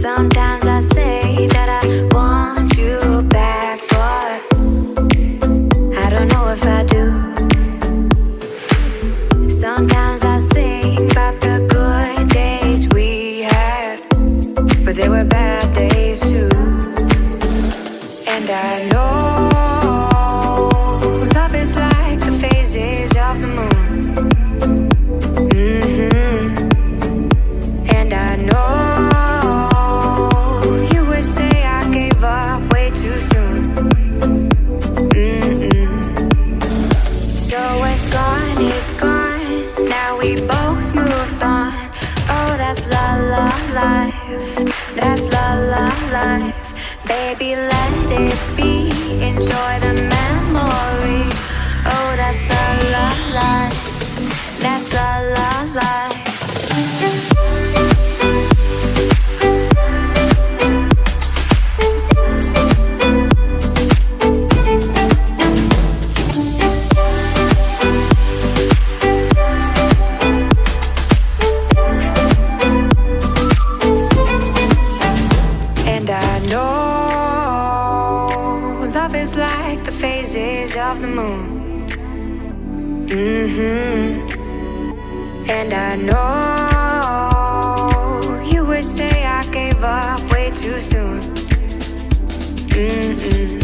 Sometimes I say That's la la life. Baby, let it be. Enjoy the Know love is like the phases of the moon. hmm And I know you would say I gave up way too soon. Mm-mm.